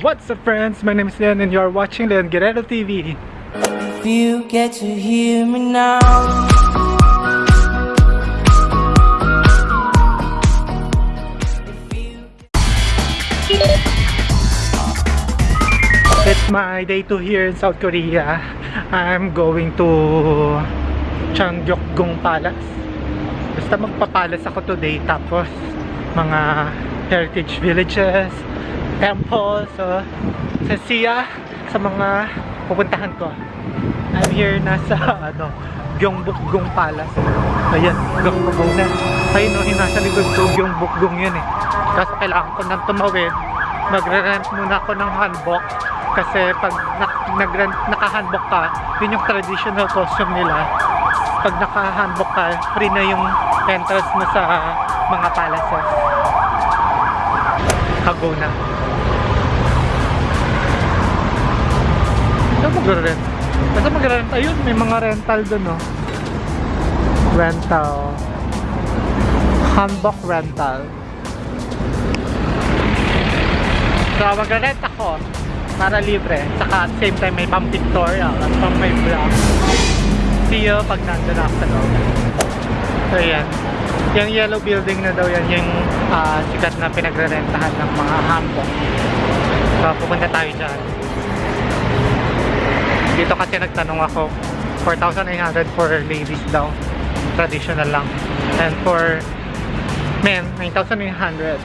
What's up friends? My name is Leon and you are watching Leon Guerrero TV. If you get to hear me now. It's my day 2 here in South Korea. I'm going to Changgyeokgung Palace. Basta magpapalas ako today tapos mga heritage villages, temples, so sa Sia, sa mga pupuntahan ko. I'm here nasa ano, Gyeongbokgung Palace. Ayan, Gyeongbokgung na. Ayun no, yung nasa likod ko, Gyeongbokgung yun eh. Kaso kailangan ko nang tumawid. Magre-rent muna ako ng hanbok. Kasi pag nak- nag-rent, naka-hanbok ka, yun yung traditional costume nila. Pag naka-hanbok ka, free na yung entrance mo sa mga palaces. Kago na. Saan magre-rent? Basta magre-rent. Ayun, may mga rental dun, no? Rental. Hanbok rental. So, magre-rent ako para libre. Saka same time may pang pictorial at pang may vlog. See you pag nandun ako sa loob. So, yan. Yung yellow building na daw yan, yung ah, sikat na pinagre-rentahan ng mga hanbok. So, pupunta tayo dyan. Dito kasi nagtanong ako, 4,800 for ladies daw. Traditional lang. And for men, 9,900.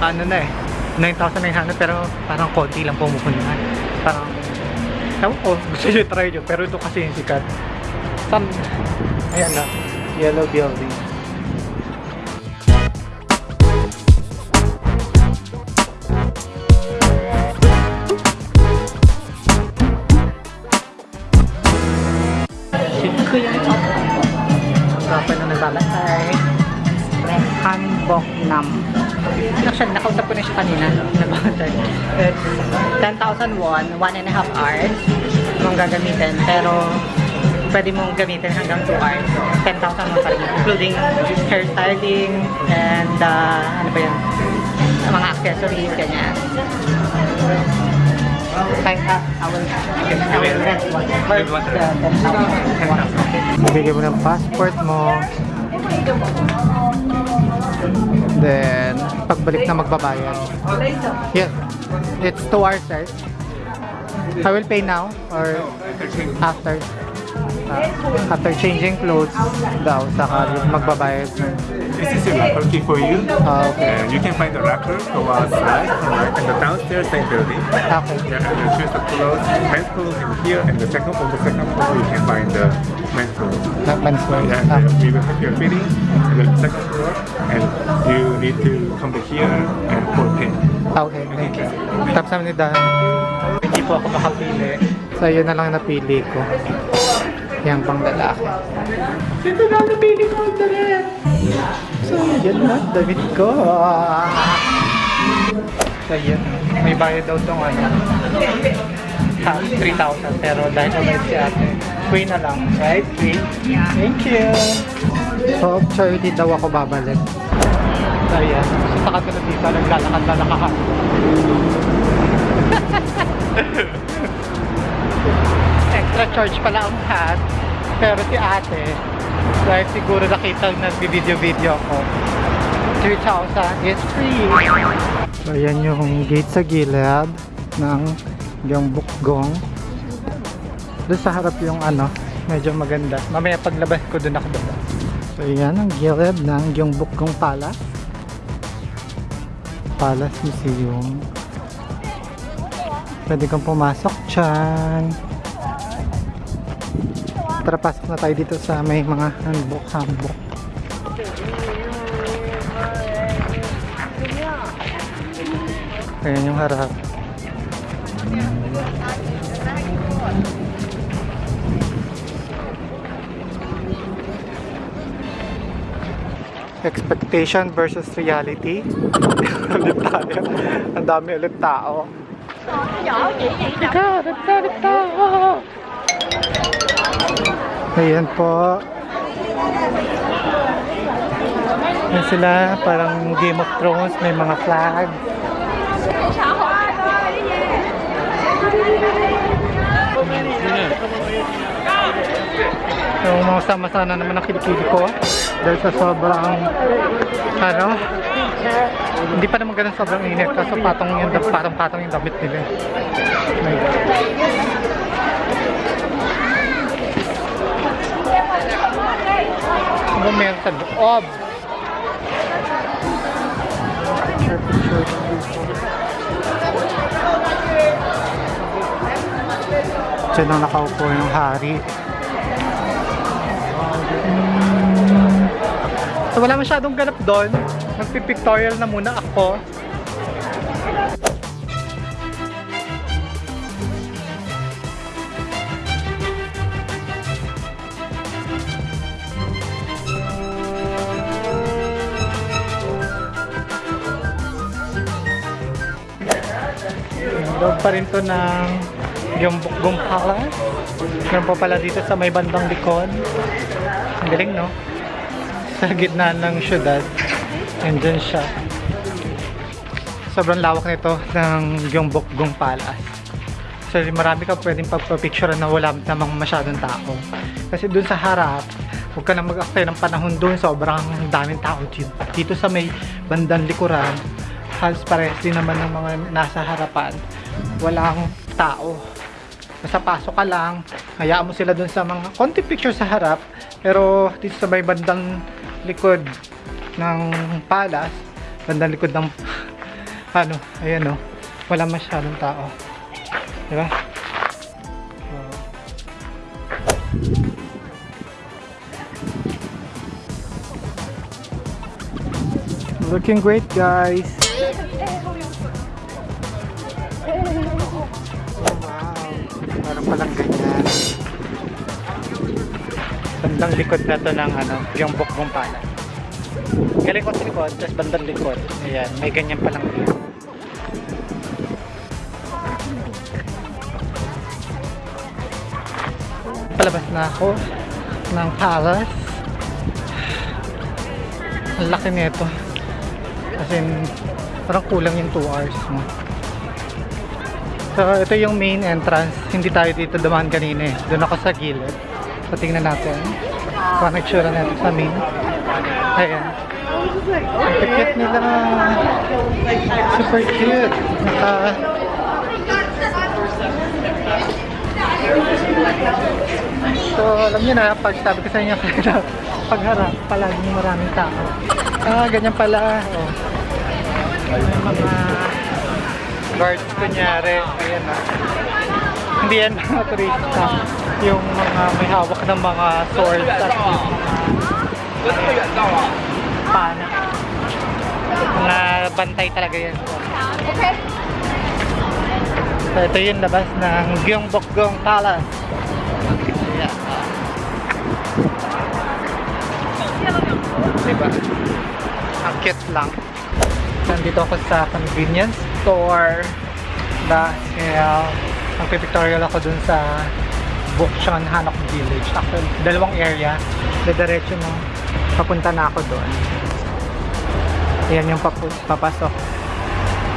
Ano na eh, 9,900 pero parang konti lang pumupunta. Parang, ewan ko, gusto nyo try nyo. Pero ito kasi yung sikat. Some, ayan na, yellow building. Kapan na nagbabatay Hanbok Nam. Actually, nakausap ko na siya kanina. Nagbabatay It's 10,000 won, 1 and a half hours. Mong gagamitin. Pero pwede mong gamitin hanggang 2 hours. So, 10,000 won pa rin. Including hairstyling And uh, ano ba yun? Mga accessories, ganyan Uh, I will, I will rent one First, uh, 10,000 Bigyan mo ng passport mo. Then, pagbalik na magbabayad. Yeah. It's 2 hours, right? I will pay now or after? Uh, after changing clothes daw, saka magbabayad na. This is a locker key for you. Ah, okay. And you can find the locker go outside, alright, and the downstairs same building. Okay. Yeah, and you choose the clothes, men's clothes in here, and the second on the second floor you can find the men's clothes. Not men's wear. Yeah, Ah, we will have your fitting in the second floor, and you need to come to here and pour pin. okay, thank you. Tapos namin ni Dan. Hindi po ako makapili. So, yun na lang napili ko. Yan pang lalaki. Ito na napili ko ang damit. So, yan na. Damit ko. So, yan. May bayad daw itong ano. Ha, 3,000. Pero dahil umayad si ate, free na lang. Right? Free? Thank you. So, charity daw ako babalik. So, yan. So, sa katulad dito, naglalakad na nakahan. extra charge pala ang hat. Pero si ate dahil siguro nakita nag-video-video ko 3,000 is free. So yan yung gate sa gilid ng yung bukgong doon sa harap yung ano medyo maganda. Mamaya paglabas ko doon ako doon. So yan ang gilid ng yung bukgong palace. Palace museum. Pwede kang pumasok dyan Tara pasok na tayo dito sa may mga handbook handbook. Ayan yung harap. Expectation versus reality. ulit tayo. Ang dami ulit tao. Ikaw, nagsalita ako. Ayan po. Yan sila, parang Game of Thrones, may mga flag. Yung mga sama-sana naman ang kilikili ko dahil sa sobrang ano hindi pa naman ganun sobrang init kaso patong yung patong patong yung damit nila my Picture, picture. Diyan lang nakaupo yung hari. Hmm. So wala masyadong ganap doon. Magpipictorial na muna ako. Loob pa rin to ng yung Bukgong Palace. Meron pa pala dito sa may bandang likod. Ang galing, no? Sa gitna ng syudad. Andyan siya. Sobrang lawak nito ng Bukgong Palace. So, marami ka pwedeng pagpapicture na wala namang masyadong tao. Kasi dun sa harap, huwag ka na mag-aktay ng panahon dun. Sobrang daming tao dito. Dito sa may bandang likuran, halos parehas din naman ng mga nasa harapan. Walang tao. Basta pasok ka lang, hayaan mo sila dun sa mga konti picture sa harap, pero dito sa may bandang likod ng palace, bandang likod ng ano, ayan o, wala masyadong tao. Diba? So, Looking great guys! Palang ganyan. Bandang likod na to ng ano, yung bukbong pala. Galing ko sa likod, tapos bandang likod. Ayan, may ganyan palang view. Palabas na ako ng palace. Ang laki nito. As in, parang kulang yung 2 hours mo. So, ito yung main entrance. Hindi tayo dito dumaan kanina eh. Doon ako sa gilid. So, tingnan natin. Kung ano itsura natin sa main. Ayan. Ang cute nila. Super cute. Naka... So, alam niyo na, pag sabi ko sa inyo kanina, pag harap, palaging maraming tao. Ah, ganyan pala. Oh. Mga guards kunyari. Ayan na. Hindi yan mga turista. Yung mga may hawak ng mga swords at mga pana. Mga bantay talaga yan. So, ito yung labas ng Gyeongbokgung Palace. Ayan. Diba? Ang cute lang. Nandito ako sa convenience store dahil ang pipictorial ako dun sa Bukchon Hanok Village. Actually, dalawang area. Diretso na papunta na ako doon. Ayan yung papu- papasok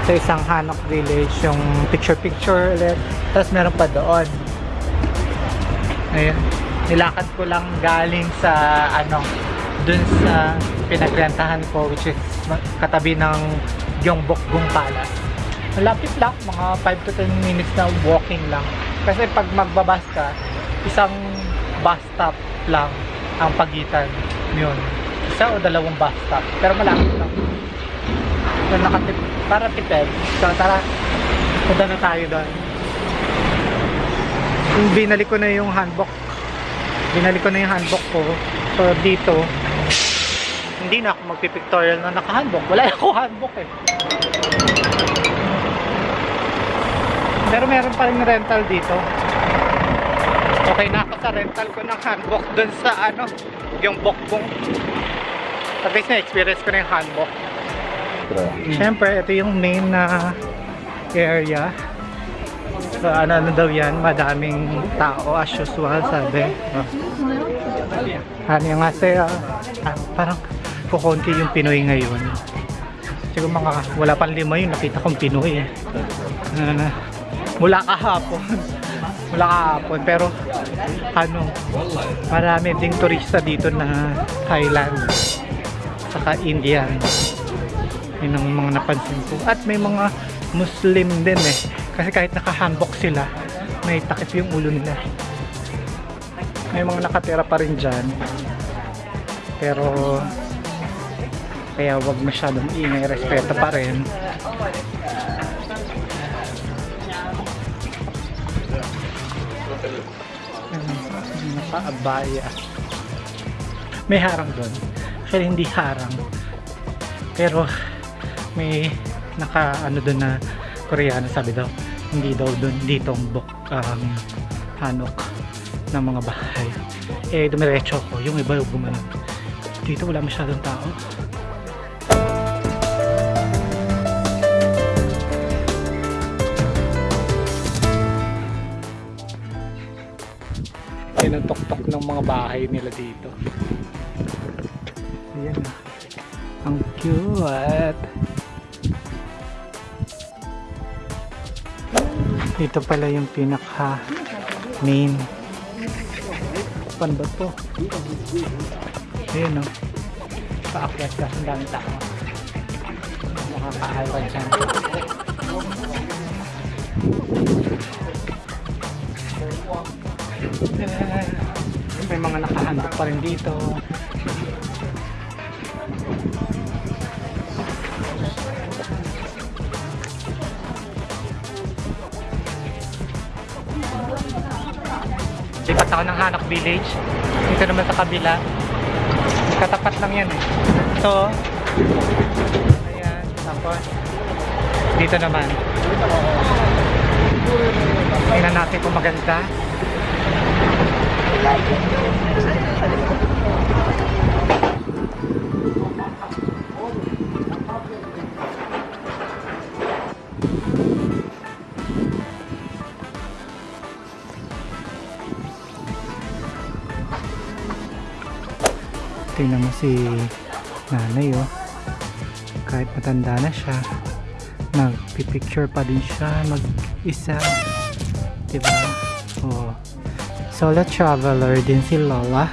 sa isang Hanok Village. Yung picture-picture ulit. Tapos meron pa doon. Ayan. Nilakad ko lang galing sa ano dun sa pinagrentahan ko which is katabi ng Gyeongbokgung Palace. Malapit lang, mga 5 to 10 minutes na walking lang. Kasi pag magbabas ka, isang bus stop lang ang pagitan yun. Isa o dalawang bus stop. Pero malapit lang. So, nakatip, para tipid. So, tara, punta na tayo doon. Binalik ko na yung handbook. Binalik ko na yung handbook ko. So, dito, hindi na ako magpipictorial na naka-handbook. Wala ako handbook eh. Pero meron pa rin rental dito. Okay na ako sa rental ko ng handbook dun sa ano, yung bokbong. At least na-experience ko na yung hanbok. Siyempre, ito yung main na area. So, ano, ano daw yan, madaming tao as usual, sabi. Oh. Ano yung sa'yo, ah, parang kukunti yung Pinoy ngayon. Siguro mga wala pang lima yun, nakita kong Pinoy eh. Ano na, mula kahapon. mula kahapon, pero ano, marami ding turista dito na Thailand saka Indian. Yun ang mga napansin ko. At may mga Muslim din eh. Kasi kahit nakahanbok sila, may takip yung ulo nila. May mga nakatira pa rin dyan. Pero, kaya wag masyadong ingay, respeto pa rin. Nakaabaya. May harang doon. Actually, hindi harang. Pero, may naka ano doon na Koreano sabi daw hindi daw doon dito ang buk um, hanok ng mga bahay eh dumiretso ko yung iba yung dito wala masyadong tao tuktok ng mga bahay nila dito ayan ang cute Ito pala yung pinaka main. Pan ba to? Ayun o. Paakyat ka. Ang dami tao. Makakaawa dyan. May mga nakahandok pa rin dito. Lipat ako ng Hanok Village. Dito naman sa kabila. Katapat lang yan eh. So, ayan. Tapos, dito naman. Tingnan natin kung maganda. Tingnan mo si nanay oh. Kahit matanda na siya, nagpipicture pa din siya mag-isa. Diba? Solo traveler din si Lola.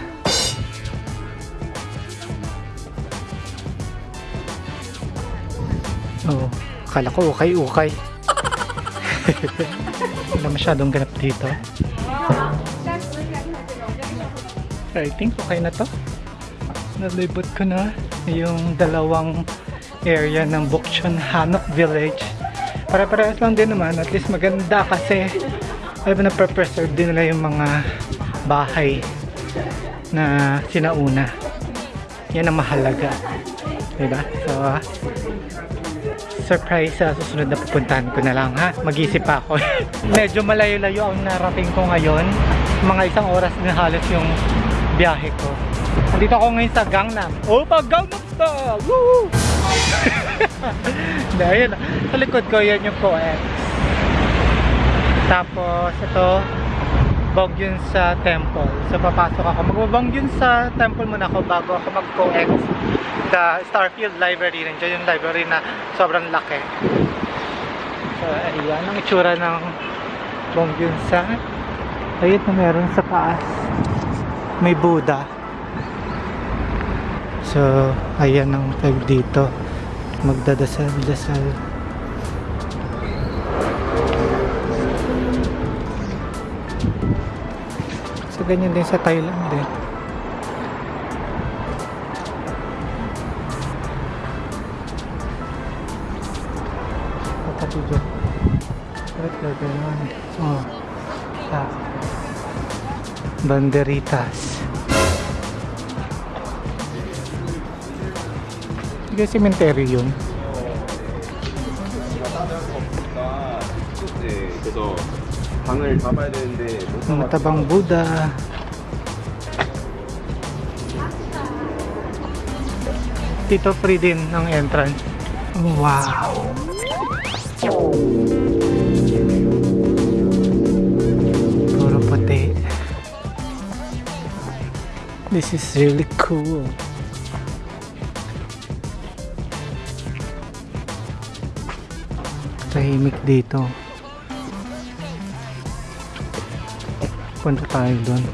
Oh, akala ko ukay-ukay. Wala masyadong ganap dito. I think okay na to nalibot ko na yung dalawang area ng Bukchon Hanok Village. Para-parehas lang din naman. At least maganda kasi alam na preserve din nila yung mga bahay na sinauna. Yan ang mahalaga. Diba? So, surprise sa susunod na pupuntahan ko na lang ha. Mag-isip pa ako. Medyo malayo-layo ang narating ko ngayon. Mga isang oras na halos yung biyahe ko. Nandito ako ngayon sa Gangnam. Opa, Gangnam Style! Woo! Dahil, sa likod ko, yan yung co-ed. Tapos, ito, Bongyun sa temple. So, papasok ako. Magbabongyun sa temple muna ako bago ako mag-co-ex the Starfield Library. Nandiyan yung library na sobrang laki. So, ayan ang itsura ng Bongyun sa ayun na meron sa taas. May Buddha. So, ayan ang tag dito. Magdadasal-dasal. ganyan din sa Thailand din. Patabi dyan. Ba't gaganon? Oh. Sa Banderitas. Hindi kasi cemetery yun. 네, 그래서 방을 잡아야 되는데 못 Mga tabang Buddha. Dito free din ang entrance. Wow! Puro puti. This is really cool. Tahimik dito. Punta tayo doon.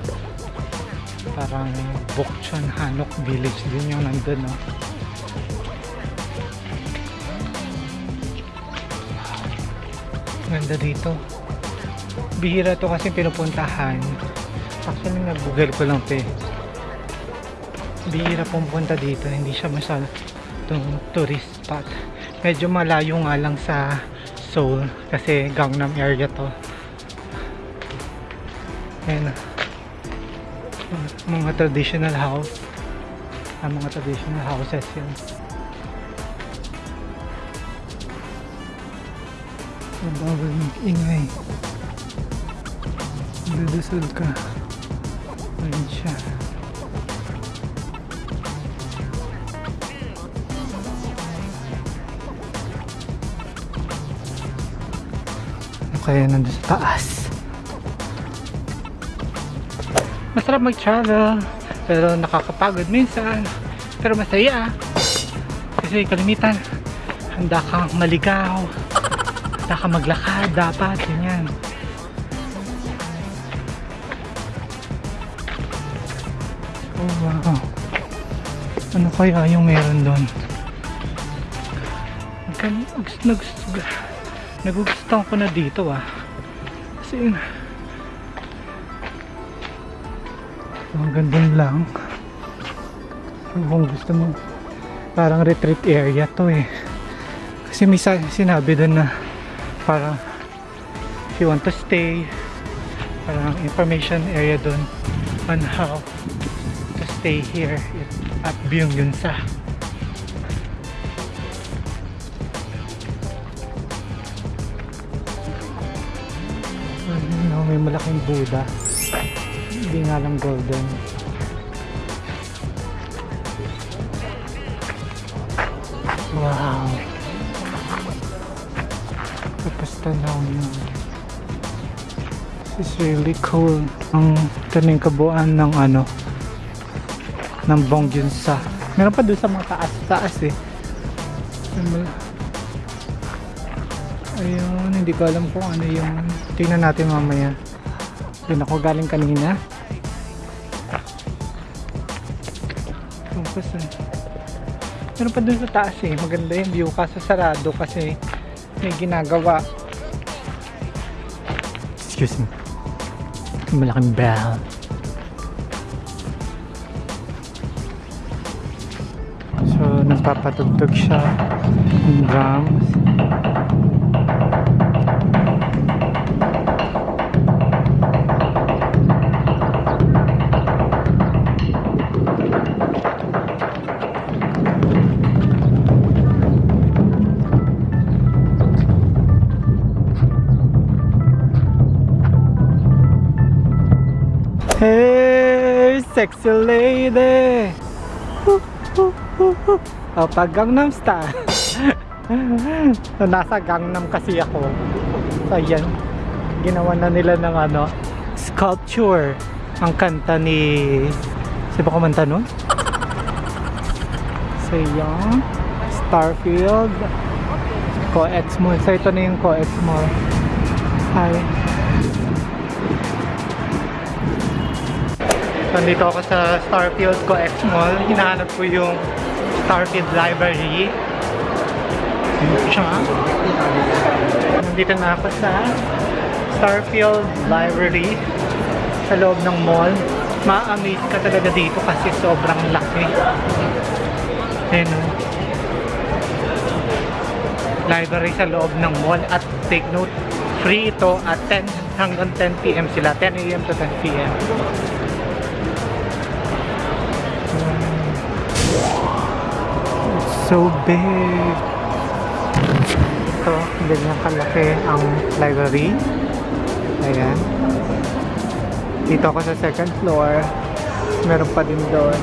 Parang Bokchon Hanok Village din yung nandun, no? Ganda dito. Bihira to kasi pinupuntahan. Actually, nag-google ko lang to eh. Bihira pumunta dito. Hindi siya masyado tourist spot. Medyo malayo nga lang sa Seoul kasi Gangnam area to. Ayan. Mga traditional house. Ang mga traditional houses yun. Ang bawal mag-ingay. Dudusod ka. Ayun siya. Kaya nandun sa taas? Masarap mag-travel. Pero nakakapagod minsan. Pero masaya. Kasi kalimitan, handa kang maligaw. Handa kang maglakad dapat. Ganyan. Oh wow. Ano kaya yung meron doon? Nag, nag, nagugustuhan ko na dito ah. Kasi ang ganda lang. Kung gusto mo parang retreat area to eh. Kasi may sinabi doon na parang if you want to stay parang information area doon on how to stay here at Byung Yunsa. Ayun, no, may malaking Buddha. Hindi nga lang golden. Wow. Tapos tanaw nyo. This is really cool. Ang taning kabuuan ng ano ng Bongyunsa. Meron pa doon sa mga taas-taas eh. Yung mal- Ayun, hindi ko alam kung ano yung tingnan natin mamaya. Doon ako galing kanina. Tapos eh. Meron pa dun sa taas eh. Maganda yung view kaso sarado kasi may ginagawa. Excuse me. Malaking bell. So, nagpapatugtog siya ng drums. Sexy lady! Oh, pag Gangnam Style. so, nasa Gangnam kasi ako. So, ayan. Ginawa na nila ng ano, sculpture. Ang kanta ni... Sino ba kumanta nun? So, yan. Starfield. Co-Ex Mall. So, ito na yung Co-Ex Mall. Hi. Nandito ako sa Starfield Co-Ex Mall. Hinahanap ko yung Starfield Library. Siya. Nandito na ako sa Starfield Library sa loob ng mall. Ma-amaze ka talaga dito kasi sobrang laki. Ayun. oh. Library sa loob ng mall at take note, free ito at 10 hanggang 10 p.m. sila. 10 a.m. to 10 so big. Ito, ganyan kalaki ang library. Ayan. Dito ako sa second floor. Meron pa din doon.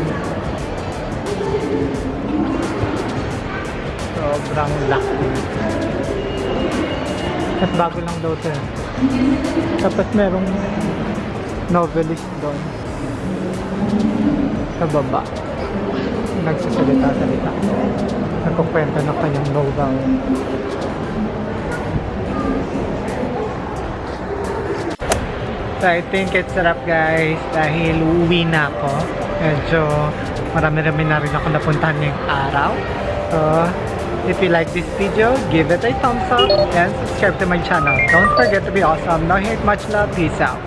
Sobrang laki. At bago lang daw ito. eh. Tapos merong novelist doon. Sa baba. Nagsasalita-salita. Nagkukwento ng kanyang novel. So I think it's sarap guys dahil uuwi na ako. Medyo marami-rami na rin ako napuntahan ngayong araw. So if you like this video, give it a thumbs up and subscribe to my channel. Don't forget to be awesome. No hate, much love. Peace out.